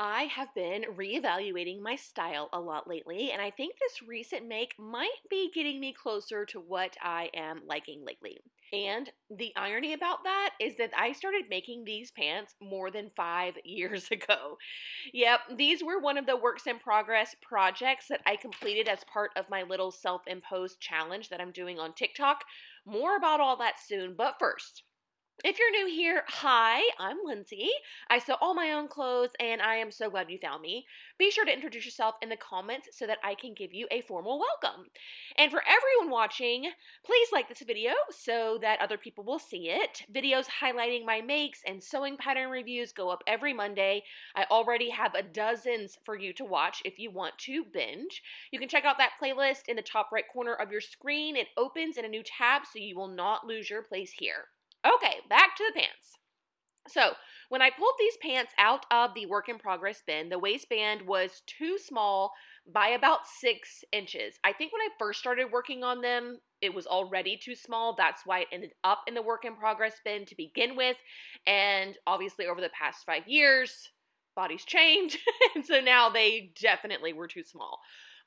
I have been reevaluating my style a lot lately, and I think this recent make might be getting me closer to what I am liking lately. And the irony about that is that I started making these pants more than five years ago. Yep, these were one of the works in progress projects that I completed as part of my little self imposed challenge that I'm doing on TikTok. More about all that soon, but first, if you're new here, hi, I'm Lindsay. I sew all my own clothes and I am so glad you found me. Be sure to introduce yourself in the comments so that I can give you a formal welcome. And for everyone watching, please like this video so that other people will see it. Videos highlighting my makes and sewing pattern reviews go up every Monday. I already have a dozens for you to watch if you want to binge. You can check out that playlist in the top right corner of your screen. It opens in a new tab so you will not lose your place here. Okay, back to the pants. So, when I pulled these pants out of the work in progress bin, the waistband was too small by about six inches. I think when I first started working on them, it was already too small. That's why it ended up in the work in progress bin to begin with. And obviously, over the past five years, bodies change. and so now they definitely were too small.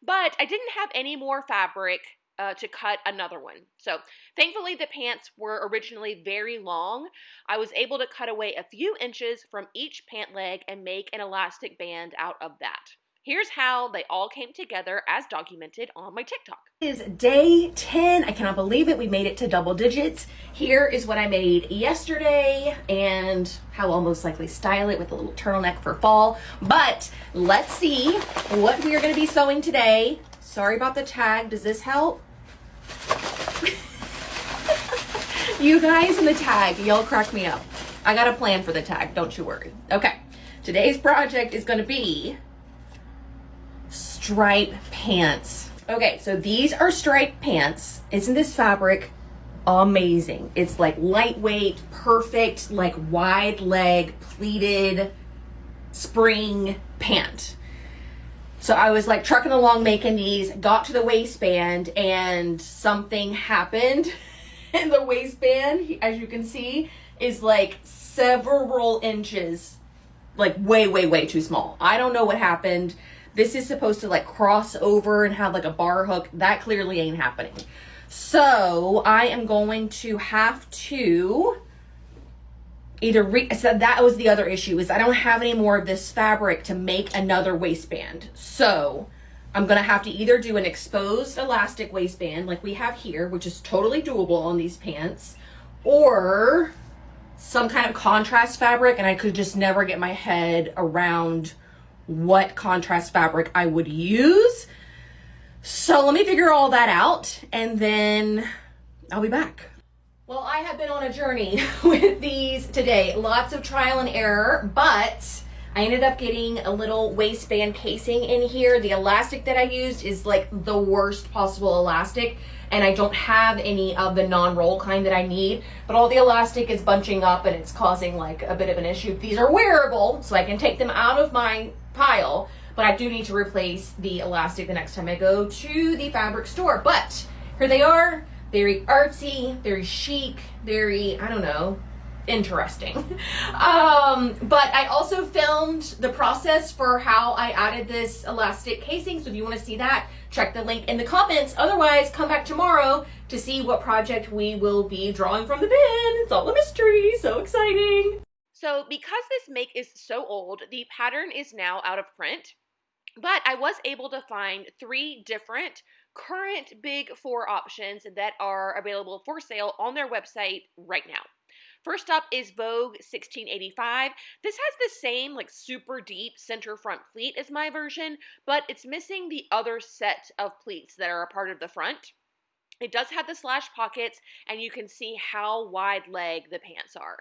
But I didn't have any more fabric uh, to cut another one. So thankfully the pants were originally very long. I was able to cut away a few inches from each pant leg and make an elastic band out of that. Here's how they all came together as documented on my TikTok. It is day 10. I cannot believe it. We made it to double digits. Here is what I made yesterday and how I'll most likely style it with a little turtleneck for fall. But let's see what we are going to be sewing today. Sorry about the tag. Does this help? you guys in the tag, y'all crack me up. I got a plan for the tag, don't you worry. Okay, today's project is gonna be stripe pants. Okay, so these are stripe pants. Isn't this fabric amazing? It's like lightweight, perfect, like wide leg, pleated spring pant. So I was like trucking along making these, got to the waistband, and something happened. And the waistband, as you can see, is like several inches, like way, way, way too small. I don't know what happened. This is supposed to like cross over and have like a bar hook. That clearly ain't happening. So I am going to have to either re so that was the other issue is I don't have any more of this fabric to make another waistband. So I'm gonna have to either do an exposed elastic waistband like we have here, which is totally doable on these pants, or some kind of contrast fabric and I could just never get my head around what contrast fabric I would use. So let me figure all that out and then I'll be back. Well, I have been on a journey with these today. Lots of trial and error, but I ended up getting a little waistband casing in here. The elastic that I used is like the worst possible elastic and I don't have any of the non-roll kind that I need, but all the elastic is bunching up and it's causing like a bit of an issue. These are wearable, so I can take them out of my pile, but I do need to replace the elastic the next time I go to the fabric store. But here they are very artsy, very chic, very, I don't know, interesting. um, but I also filmed the process for how I added this elastic casing. So if you want to see that, check the link in the comments. Otherwise, come back tomorrow to see what project we will be drawing from the bin. It's all a mystery. So exciting. So because this make is so old, the pattern is now out of print. But I was able to find three different current big four options that are available for sale on their website right now. First up is Vogue 1685. This has the same like super deep center front pleat as my version, but it's missing the other set of pleats that are a part of the front. It does have the slash pockets and you can see how wide leg the pants are.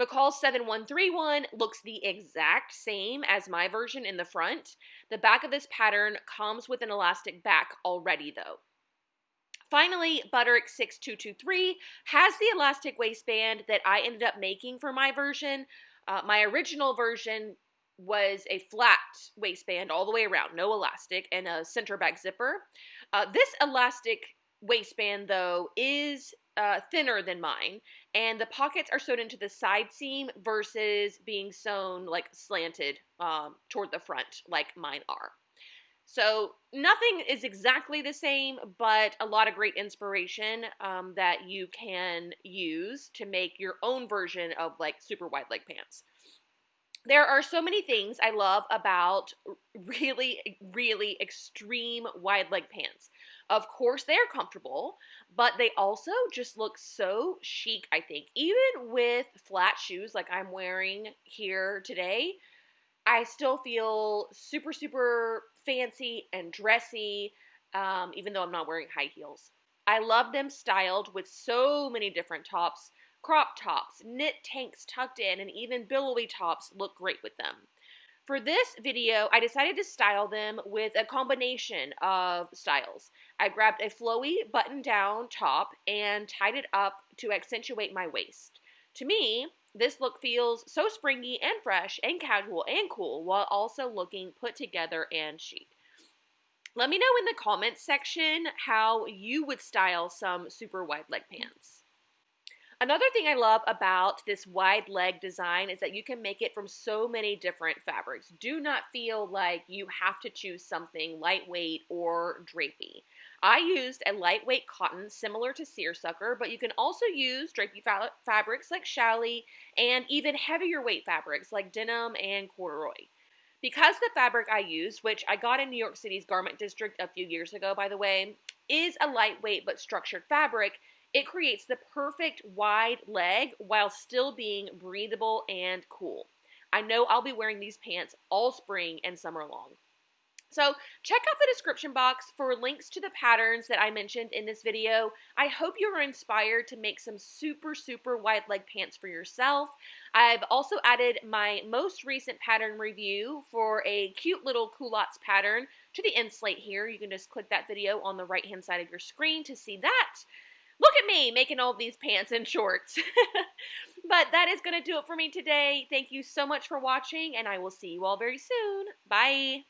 McCall 7131 looks the exact same as my version in the front. The back of this pattern comes with an elastic back already though. Finally, Butterick 6223 has the elastic waistband that I ended up making for my version. Uh, my original version was a flat waistband all the way around, no elastic, and a center back zipper. Uh, this elastic waistband, though, is uh, thinner than mine, and the pockets are sewn into the side seam versus being sewn like slanted um, toward the front like mine are. So nothing is exactly the same, but a lot of great inspiration um, that you can use to make your own version of like super wide leg pants. There are so many things I love about really, really extreme wide leg pants. Of course, they're comfortable, but they also just look so chic, I think. Even with flat shoes like I'm wearing here today, I still feel super, super fancy and dressy, um, even though I'm not wearing high heels. I love them styled with so many different tops. Crop tops, knit tanks tucked in, and even billowy tops look great with them. For this video, I decided to style them with a combination of styles. I grabbed a flowy button down top and tied it up to accentuate my waist. To me, this look feels so springy and fresh and casual and cool while also looking put together and chic. Let me know in the comments section how you would style some super wide leg pants. Another thing I love about this wide leg design is that you can make it from so many different fabrics. Do not feel like you have to choose something lightweight or drapey. I used a lightweight cotton similar to seersucker, but you can also use drapey fa fabrics like challis and even heavier weight fabrics like denim and corduroy. Because the fabric I used, which I got in New York City's garment district a few years ago, by the way, is a lightweight but structured fabric, it creates the perfect wide leg while still being breathable and cool. I know I'll be wearing these pants all spring and summer long. So check out the description box for links to the patterns that I mentioned in this video. I hope you are inspired to make some super, super wide leg pants for yourself. I've also added my most recent pattern review for a cute little culottes pattern to the end slate here. You can just click that video on the right hand side of your screen to see that. Look at me making all these pants and shorts. but that is going to do it for me today. Thank you so much for watching, and I will see you all very soon. Bye.